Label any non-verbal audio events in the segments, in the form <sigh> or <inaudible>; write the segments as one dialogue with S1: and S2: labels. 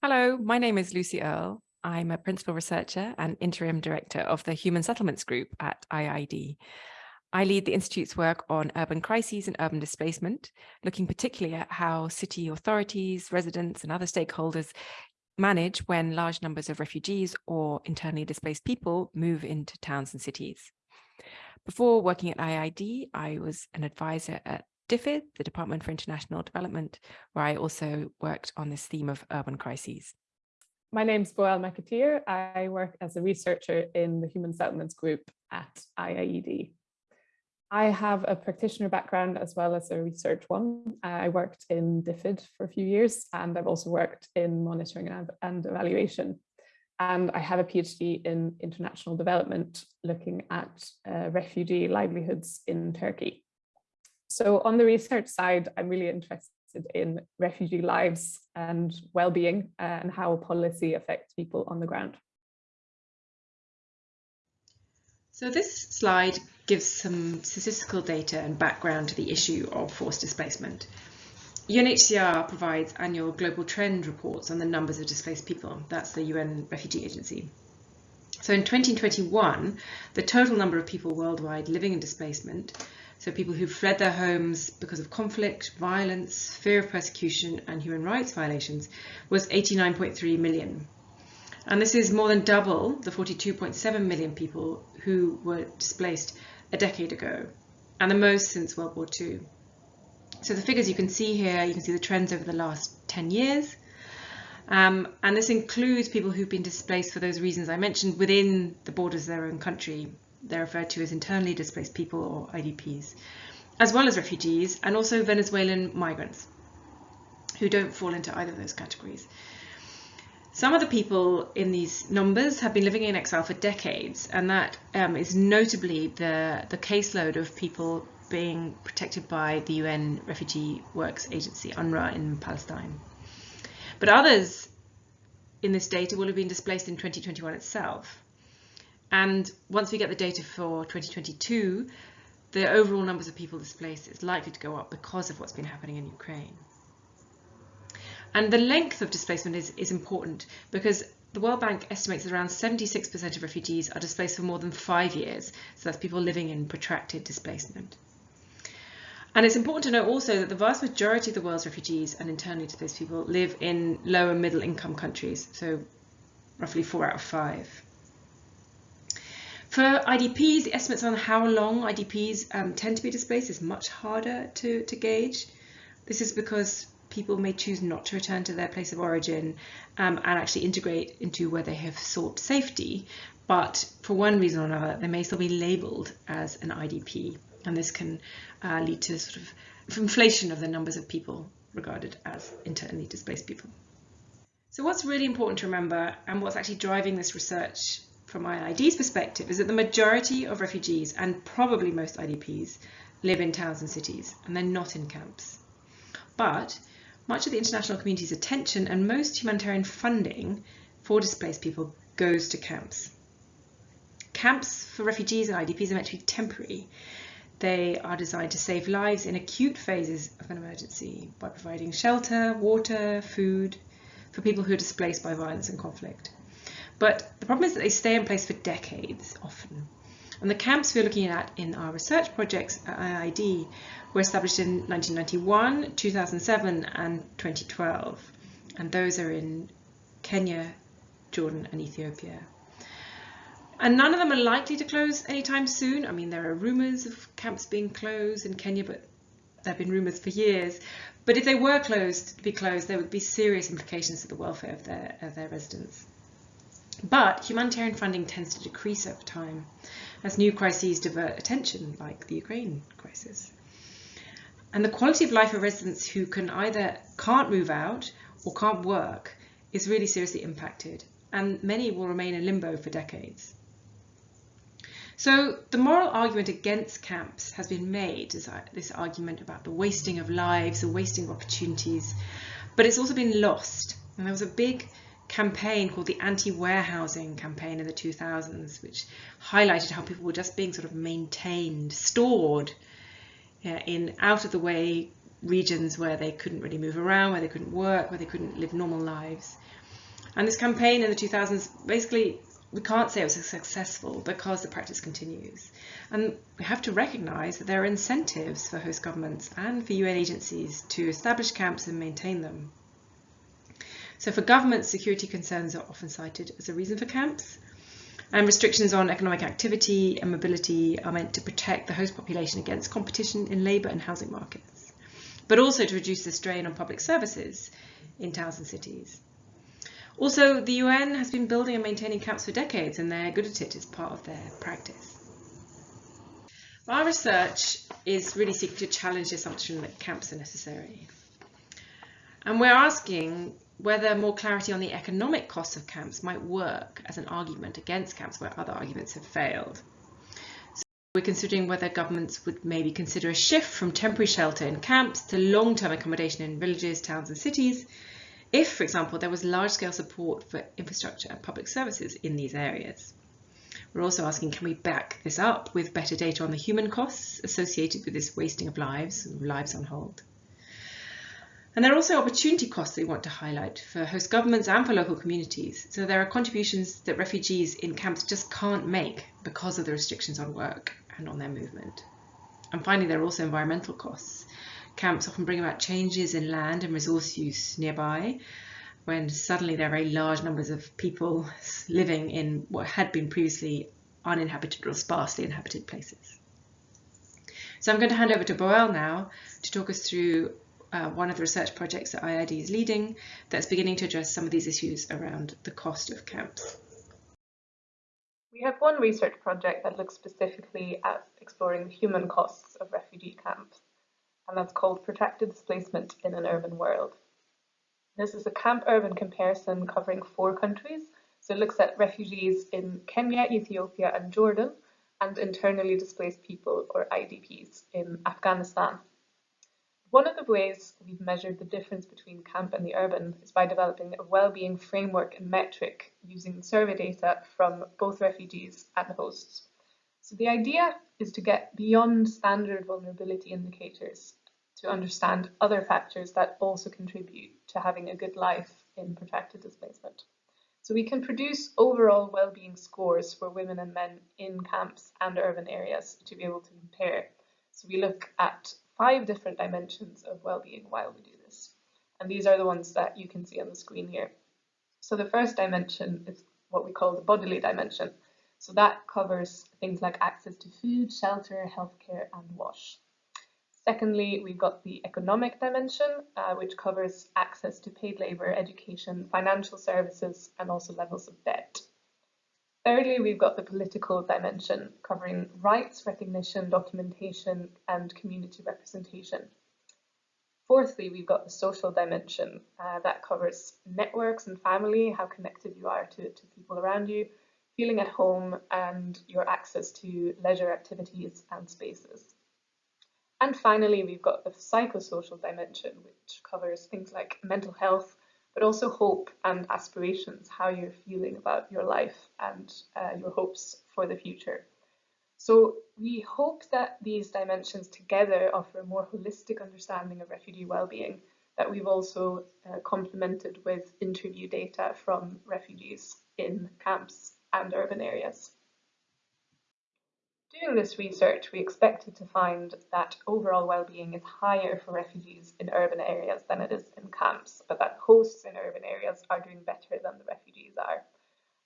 S1: Hello, my name is Lucy Earle. I'm a principal researcher and interim director of the Human Settlements Group at IIED. I lead the Institute's work on urban crises and urban displacement, looking particularly at how city authorities, residents and other stakeholders manage when large numbers of refugees or internally displaced people move into towns and cities. Before working at IIED, I was an advisor at DFID, the Department for International Development, where I also worked on this theme of urban crises.
S2: My name is Boel McAteer. I work as a researcher in the Human Settlements Group at IIED. I have a practitioner background as well as a research one. I worked in DFID for a few years and I've also worked in monitoring and, evaluation. And I have a PhD in international development looking at uh, refugee livelihoods in Turkey. So on the research side, I'm really interested in refugee lives and well-being and how policy affects people on the ground.
S3: So this slide gives some statistical data and background to the issue of forced displacement. UNHCR provides annual global trend reports on the numbers of displaced people. That's the UN Refugee Agency. So in 2021, the total number of people worldwide living in displacement so people who've fled their homes because of conflict, violence, fear of persecution and human rights violations was 89.3 million. And this is more than double the 42.7 million people who were displaced a decade ago and the most since World War II. So the figures you can see here, you can see the trends over the last 10 years. Um, and this includes people who've been displaced for those reasons I mentioned within the borders of their own country, they're referred to as internally displaced people or IDPs, as well as refugees and also Venezuelan migrants who don't fall into either of those categories. Some of the people in these numbers have been living in exile for decades, and that um, is notably the, the caseload of people being protected by the UN Refugee Works Agency, UNRWA, in Palestine. But others in this data will have been displaced in 2021 itself. And once we get the data for 2022, the overall numbers of people displaced is likely to go up because of what's been happening in Ukraine. And the length of displacement is, is important because the World Bank estimates that around 76% of refugees are displaced for more than five years. So that's people living in protracted displacement. And it's important to note also that the vast majority of the world's refugees and internally displaced people live in low and middle income countries. So roughly four out of five. For IDPs, the estimates on how long IDPs um, tend to be displaced is much harder to, to gauge. This is because people may choose not to return to their place of origin um, and actually integrate into where they have sought safety. But for one reason or another, they may still be labelled as an IDP. And this can uh, lead to sort of inflation of the numbers of people regarded as internally displaced people. So what's really important to remember and what's actually driving this research from IIED's perspective is that the majority of refugees and probably most IDPs live in towns and cities and they're not in camps. But much of the international community's attention and most humanitarian funding for displaced people goes to camps. Camps for refugees and IDPs are meant to be temporary. They are designed to save lives in acute phases of an emergency by providing shelter, water, food for people who are displaced by violence and conflict. But the problem is that they stay in place for decades often. And the camps we're looking at in our research projects at IIED were established in 1991, 2007 and 2012. And those are in Kenya, Jordan and Ethiopia. And none of them are likely to close anytime soon. I mean, there are rumours of camps being closed in Kenya, but there have been rumours for years. But if they were closed, to be closed, there would be serious implications to the welfare of their, of their residents. But humanitarian funding tends to decrease over time as new crises divert attention, like the Ukraine crisis. And the quality of life of residents who can either can't move out or can't work is really seriously impacted, and many will remain in limbo for decades. So the moral argument against camps has been made, this argument about the wasting of lives, the wasting of opportunities, but it's also been lost. And there was a big campaign called the anti-warehousing campaign in the 2000s, which highlighted how people were just being sort of maintained, stored yeah, in out of the way regions where they couldn't really move around, where they couldn't work, where they couldn't live normal lives. And this campaign in the 2000s, basically, we can't say it was successful because the practice continues. And we have to recognise that there are incentives for host governments and for UN agencies to establish camps and maintain them. So for governments, security concerns are often cited as a reason for camps. And restrictions on economic activity and mobility are meant to protect the host population against competition in labour and housing markets, but also to reduce the strain on public services in towns and cities. Also, the UN has been building and maintaining camps for decades and they're good at it as part of their practice. Our research is really seeking to challenge the assumption that camps are necessary. And we're asking whether more clarity on the economic costs of camps might work as an argument against camps where other arguments have failed. So we're considering whether governments would maybe consider a shift from temporary shelter in camps to long-term accommodation in villages, towns and cities if, for example, there was large-scale support for infrastructure and public services in these areas. We're also asking, can we back this up with better data on the human costs associated with this wasting of lives, lives on hold? And there are also opportunity costs we want to highlight for host governments and for local communities. So there are contributions that refugees in camps just can't make because of the restrictions on work and on their movement. And finally, there are also environmental costs. Camps often bring about changes in land and resource use nearby when suddenly there are very large numbers of people living in what had been previously uninhabited or sparsely inhabited places. So I'm going to hand over to Boel now to talk us through uh, one of the research projects that IIED is leading that's beginning to address some of these issues around the cost of camps.
S2: We have one research project that looks specifically at exploring the human costs of refugee camps, and that's called Protracted Displacement in an Urban World. This is a camp-urban comparison covering four countries, so it looks at refugees in Kenya, Ethiopia and Jordan, and internally displaced people, or IDPs, in Afghanistan, one of the ways we've measured the difference between camp and the urban is by developing a well-being framework and metric using survey data from both refugees and the hosts. So the idea is to get beyond standard vulnerability indicators to understand other factors that also contribute to having a good life in protracted displacement. So we can produce overall well-being scores for women and men in camps and urban areas to be able to compare. So we look at five different dimensions of well-being while we do this. And these are the ones that you can see on the screen here. So the first dimension is what we call the bodily dimension. So that covers things like access to food, shelter, healthcare and wash. Secondly, we've got the economic dimension, uh, which covers access to paid labour, education, financial services and also levels of debt. Thirdly, we've got the political dimension covering rights, recognition, documentation and community representation. Fourthly, we've got the social dimension uh, that covers networks and family, how connected you are to, to people around you, feeling at home and your access to leisure activities and spaces. And finally, we've got the psychosocial dimension, which covers things like mental health, but also hope and aspirations, how you're feeling about your life and uh, your hopes for the future. So we hope that these dimensions together offer a more holistic understanding of refugee well-being that we've also uh, complemented with interview data from refugees in camps and urban areas. Doing this research, we expected to find that overall well-being is higher for refugees in urban areas than it is in camps, but that hosts in urban areas are doing better than the refugees are.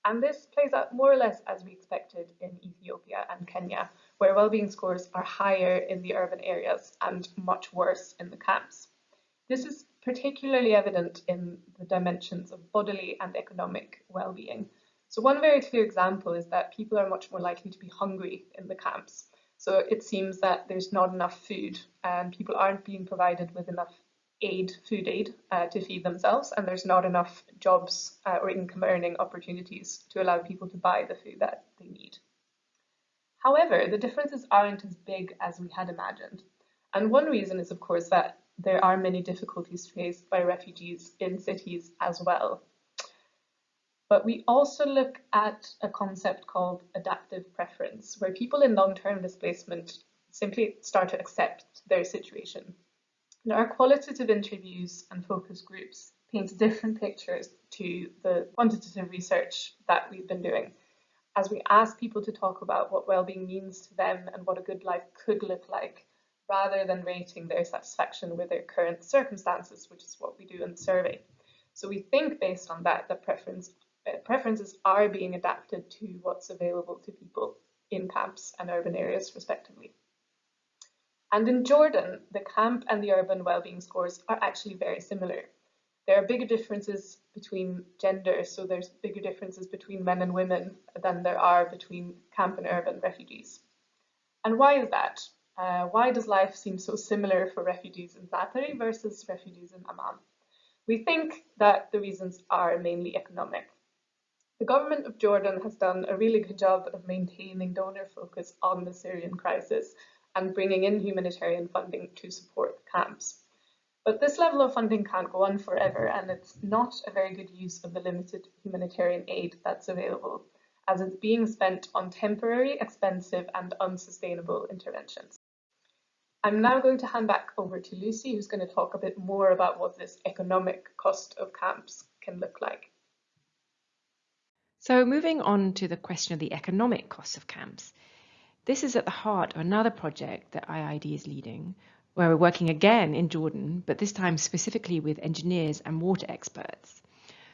S2: And this plays out more or less as we expected in Ethiopia and Kenya, where well-being scores are higher in the urban areas and much worse in the camps. This is particularly evident in the dimensions of bodily and economic well-being, so one very clear example is that people are much more likely to be hungry in the camps. So it seems that there's not enough food and people aren't being provided with enough aid, food aid, uh, to feed themselves, and there's not enough jobs uh, or income earning opportunities to allow people to buy the food that they need. However, the differences aren't as big as we had imagined. And one reason is, of course, that there are many difficulties faced by refugees in cities as well. But we also look at a concept called adaptive preference, where people in long-term displacement simply start to accept their situation. In our qualitative interviews and focus groups, paints different pictures to the quantitative research that we've been doing. As we ask people to talk about what well-being means to them and what a good life could look like, rather than rating their satisfaction with their current circumstances, which is what we do in the survey. So we think based on that, that preference, preferences are being adapted to what's available to people in camps and urban areas respectively. And in Jordan, the camp and the urban well-being scores are actually very similar. There are bigger differences between genders, so there's bigger differences between men and women than there are between camp and urban refugees. And why is that? Uh, why does life seem so similar for refugees in Zaatari versus refugees in Amman? We think that the reasons are mainly economic. The government of Jordan has done a really good job of maintaining donor focus on the Syrian crisis and bringing in humanitarian funding to support the camps. But this level of funding can't go on forever, and it's not a very good use of the limited humanitarian aid that's available, as it's being spent on temporary, expensive, and unsustainable interventions. I'm now going to hand back over to Lucy, who's going to talk a bit more about what this economic cost of camps can look like.
S3: So moving on to the question of the economic costs of camps. This is at the heart of another project that IIED is leading, where we're working again in Jordan, but this time specifically with engineers and water experts.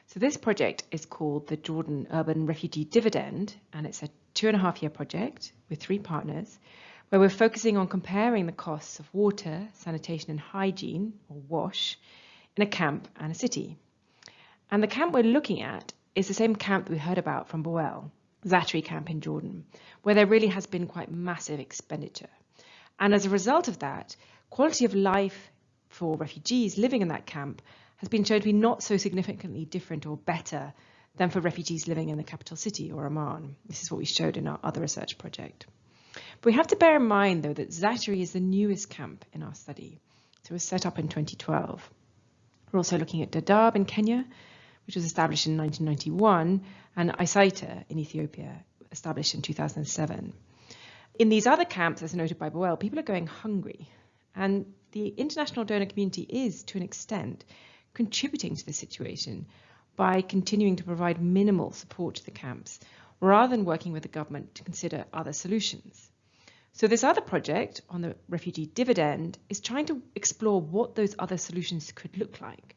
S3: So this project is called the Jordan Urban Refugee Dividend, and it's a two and a half year project with three partners where we're focusing on comparing the costs of water, sanitation and hygiene, or WASH, in a camp and a city. And the camp we're looking at is the same camp that we heard about from Boel, Zaatari camp in Jordan, where there really has been quite massive expenditure. And as a result of that, quality of life for refugees living in that camp has been shown to be not so significantly different or better than for refugees living in the capital city or Amman. This is what we showed in our other research project. But we have to bear in mind, though, that Zaatari is the newest camp in our study. So it was set up in 2012. We're also looking at Dadaab in Kenya, which was established in 1991, and Isaita in Ethiopia, established in 2007. In these other camps, as noted by Boel, people are going hungry. And the international donor community is, to an extent, contributing to the situation by continuing to provide minimal support to the camps rather than working with the government to consider other solutions. So this other project on the refugee dividend is trying to explore what those other solutions could look like.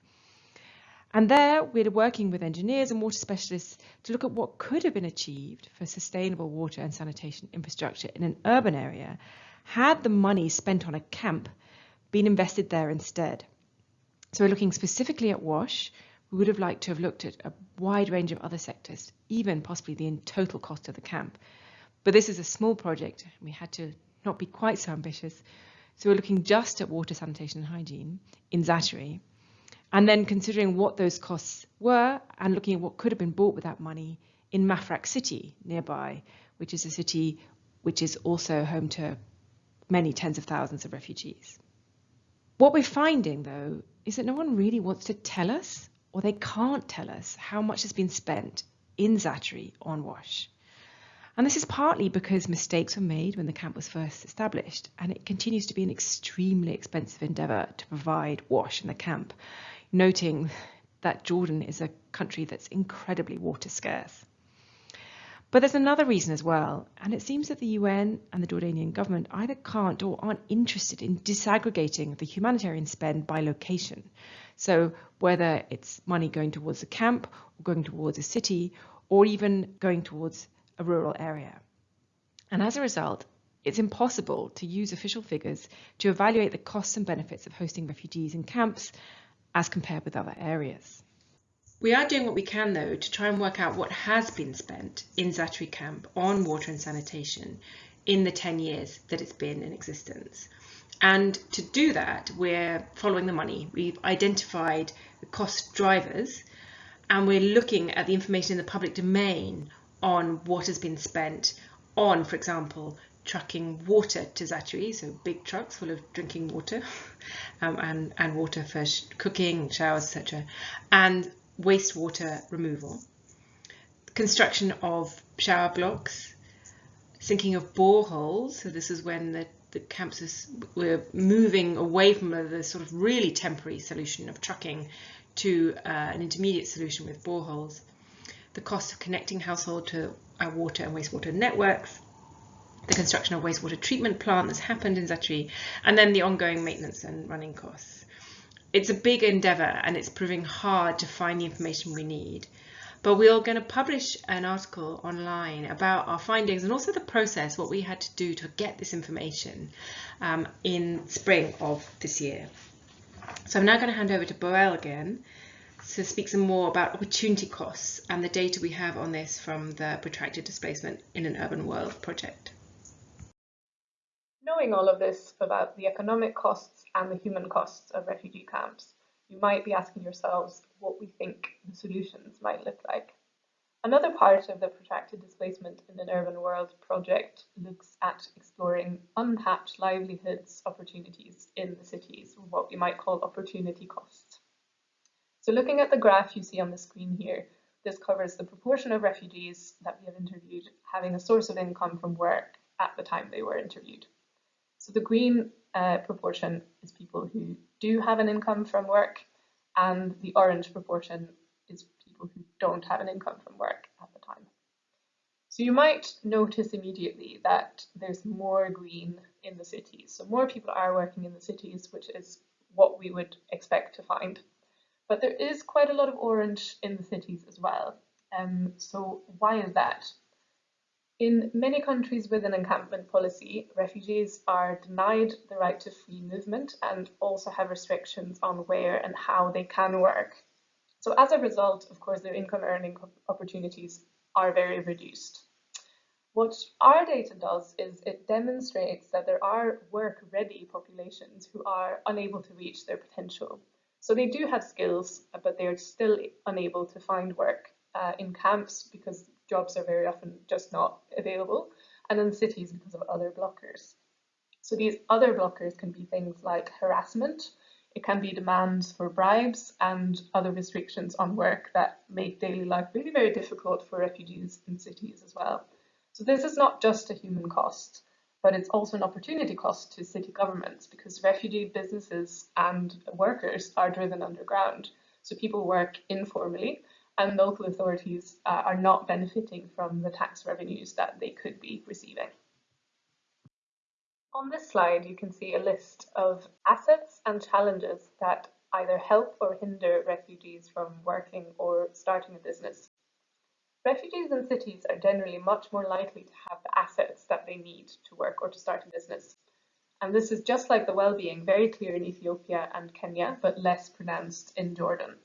S3: And there we're working with engineers and water specialists to look at what could have been achieved for sustainable water and sanitation infrastructure in an urban area had the money spent on a camp been invested there instead. So we're looking specifically at WASH, we would have liked to have looked at a wide range of other sectors, even possibly the total cost of the camp. But this is a small project, we had to not be quite so ambitious. So we're looking just at water, sanitation and hygiene in Zaatari, and then considering what those costs were and looking at what could have been bought with that money in Mafraq city nearby, which is a city which is also home to many tens of thousands of refugees. What we're finding, though, is that no one really wants to tell us or they can't tell us how much has been spent in Zaatari on WASH. And this is partly because mistakes were made when the camp was first established, and it continues to be an extremely expensive endeavour to provide WASH in the camp, noting that Jordan is a country that's incredibly water scarce. But there's another reason as well, and it seems that the UN and the Jordanian government either can't or aren't interested in disaggregating the humanitarian spend by location. So whether it's money going towards a camp or going towards a city or even going towards a rural area. And as a result, it's impossible to use official figures to evaluate the costs and benefits of hosting refugees in camps as compared with other areas.
S4: We are doing what we can though to try and work out what has been spent in Zaatari camp on water and sanitation in the 10 years that it's been in existence. And to do that, we're following the money. We've identified the cost drivers and we're looking at the information in the public domain on what has been spent on, for example, trucking water to Zaatari, so big trucks full of drinking water <laughs> um, and, and water for sh cooking, showers, etc., and wastewater removal, construction of shower blocks, sinking of boreholes, so this is when the
S3: the campuses we're moving away from the sort of really temporary solution of trucking to uh, an intermediate solution with boreholes. The cost of connecting household to our water and wastewater networks, the construction of wastewater treatment plant that's happened in Zaatari, and then the ongoing maintenance and running costs. It's a big endeavour and it's proving hard to find the information we need. But we're going to publish an article online about our findings and also the process, what we had to do to get this information um, in spring of this year. So I'm now going to hand over to Boel again to speak some more about opportunity costs and the data we have on this from the Protracted Displacement in an Urban World project.
S2: Knowing all of this about the economic costs and the human costs of refugee camps, you might be asking yourselves what we think the solutions might look like. Another part of the Protracted Displacement in an Urban World project looks at exploring untapped livelihoods opportunities in the cities, what we might call opportunity costs. So looking at the graph you see on the screen here, this covers the proportion of refugees that we have interviewed having a source of income from work at the time they were interviewed. So the green uh, proportion is people who do have an income from work and the orange proportion is people who don't have an income from work at the time. So you might notice immediately that there's more green in the cities. So more people are working in the cities, which is what we would expect to find. But there is quite a lot of orange in the cities as well. Um, so why is that? In many countries with an encampment policy, refugees are denied the right to free movement and also have restrictions on where and how they can work. So as a result, of course, their income earning opportunities are very reduced. What our data does is it demonstrates that there are work-ready populations who are unable to reach their potential. So they do have skills, but they're still unable to find work uh, in camps because jobs are very often just not available, and in cities because of other blockers. So these other blockers can be things like harassment, it can be demands for bribes and other restrictions on work that make daily life really very difficult for refugees in cities as well. So this is not just a human cost, but it's also an opportunity cost to city governments because refugee businesses and workers are driven underground. So people work informally and local authorities uh, are not benefiting from the tax revenues that they could be receiving. On this slide, you can see a list of assets and challenges that either help or hinder refugees from working or starting a business. Refugees in cities are generally much more likely to have the assets that they need to work or to start a business. And this is just like the well-being, very clear in Ethiopia and Kenya, but less pronounced in Jordan.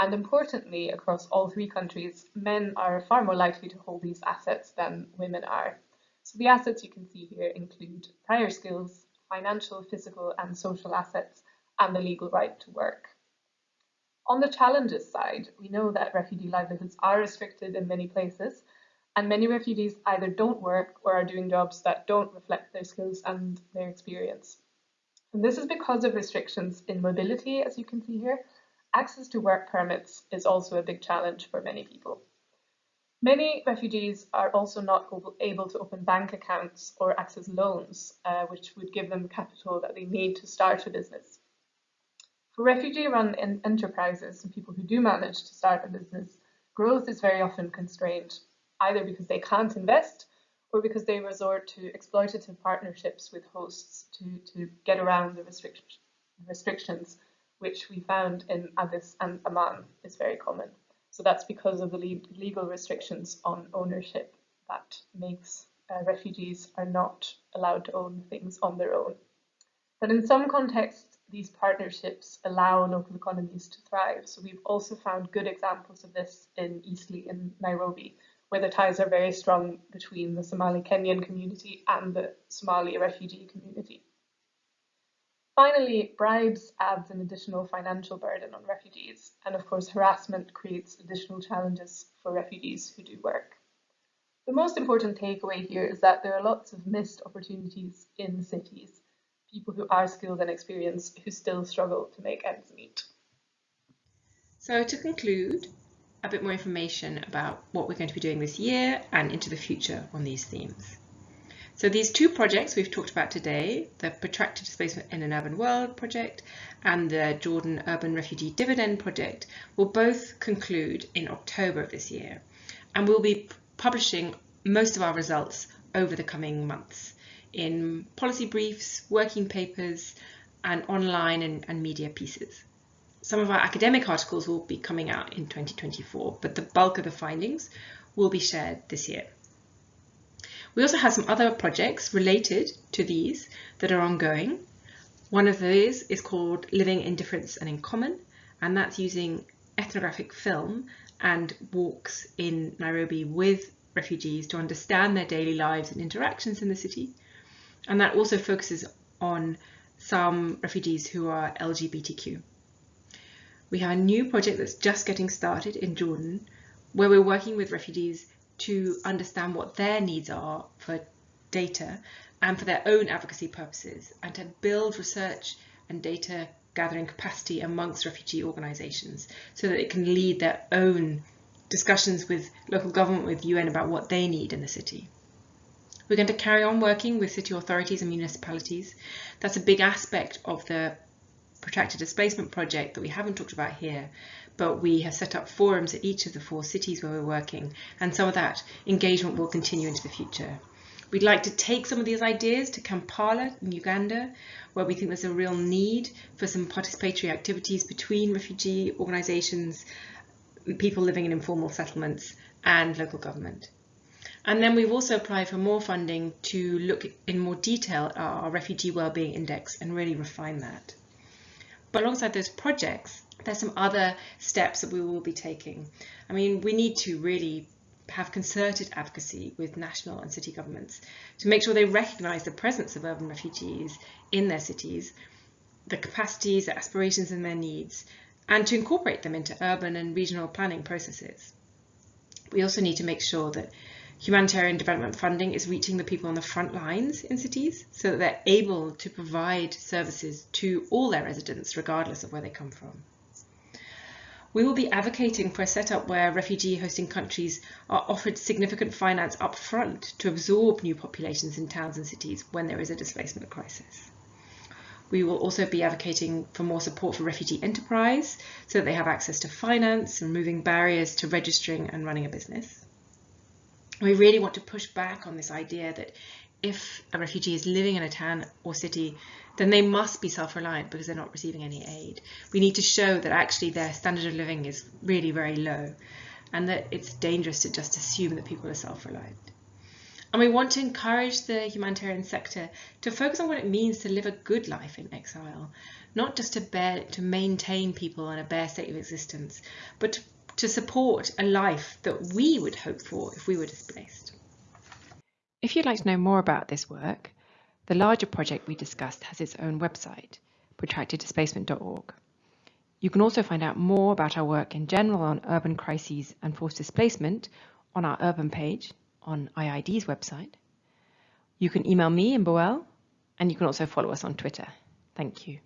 S2: And importantly, across all three countries, men are far more likely to hold these assets than women are. So the assets you can see here include prior skills, financial, physical and social assets, and the legal right to work. On the challenges side, we know that refugee livelihoods are restricted in many places, and many refugees either don't work or are doing jobs that don't reflect their skills and their experience. And this is because of restrictions in mobility, as you can see here, access to work permits is also a big challenge for many people. Many refugees are also not able to open bank accounts or access loans, uh, which would give them the capital that they need to start a business. For refugee-run enterprises and people who do manage to start a business, growth is very often constrained, either because they can't invest or because they resort to exploitative partnerships with hosts to, to get around the restric restrictions which we found in Addis and Amman is very common. So that's because of the legal restrictions on ownership that makes uh, refugees are not allowed to own things on their own. But in some contexts, these partnerships allow local economies to thrive. So we've also found good examples of this in Eastleigh in Nairobi, where the ties are very strong between the Somali Kenyan community and the Somali refugee community. Finally, bribes adds an additional financial burden on refugees, and of course harassment creates additional challenges for refugees who do work. The most important takeaway here is that there are lots of missed opportunities in cities, people who are skilled and experienced who still struggle to make ends meet.
S3: So to conclude, a bit more information about what we're going to be doing this year and into the future on these themes. So these two projects we've talked about today, the Protracted Displacement in an Urban World project and the Jordan Urban Refugee Dividend project will both conclude in October of this year. And we'll be publishing most of our results over the coming months in policy briefs, working papers, and online and, and media pieces. Some of our academic articles will be coming out in 2024, but the bulk of the findings will be shared this year. We also have some other projects related to these that are ongoing. One of these is called Living in Difference and in Common, and that's using ethnographic film and walks in Nairobi with refugees to understand their daily lives and interactions in the city. And that also focuses on some refugees who are LGBTQ. We have a new project that's just getting started in Jordan where we're working with refugees to understand what their needs are for data and for their own advocacy purposes and to build research and data gathering capacity amongst refugee organisations so that it can lead their own discussions with local government, with UN about what they need in the city. We're going to carry on working with city authorities and municipalities. That's a big aspect of the protracted displacement project that we haven't talked about here, but we have set up forums at each of the four cities where we're working, and some of that engagement will continue into the future. We'd like to take some of these ideas to Kampala in Uganda, where we think there's a real need for some participatory activities between refugee organisations, people living in informal settlements and local government. And then we've also applied for more funding to look in more detail at our refugee wellbeing index and really refine that. But alongside those projects, there's some other steps that we will be taking. I mean, we need to really have concerted advocacy with national and city governments to make sure they recognise the presence of urban refugees in their cities, the capacities, the aspirations and their needs, and to incorporate them into urban and regional planning processes. We also need to make sure that humanitarian development funding is reaching the people on the front lines in cities so that they're able to provide services to all their residents regardless of where they come from. We will be advocating for a setup where refugee hosting countries are offered significant finance up front to absorb new populations in towns and cities when there is a displacement crisis. We will also be advocating for more support for refugee enterprise so that they have access to finance, and removing barriers to registering and running a business. We really want to push back on this idea that if a refugee is living in a town or city, then they must be self-reliant because they're not receiving any aid. We need to show that actually their standard of living is really very low and that it's dangerous to just assume that people are self-reliant. And we want to encourage the humanitarian sector to focus on what it means to live a good life in exile, not just to bear, to maintain people in a bare state of existence, but to, to support a life that we would hope for if we were displaced.
S1: If you'd like to know more about this work, the larger project we discussed has its own website, protracteddisplacement.org. You can also find out more about our work in general on urban crises and forced displacement on our urban page on IIED's website. You can email me and Boel, and you can also follow us on Twitter. Thank you.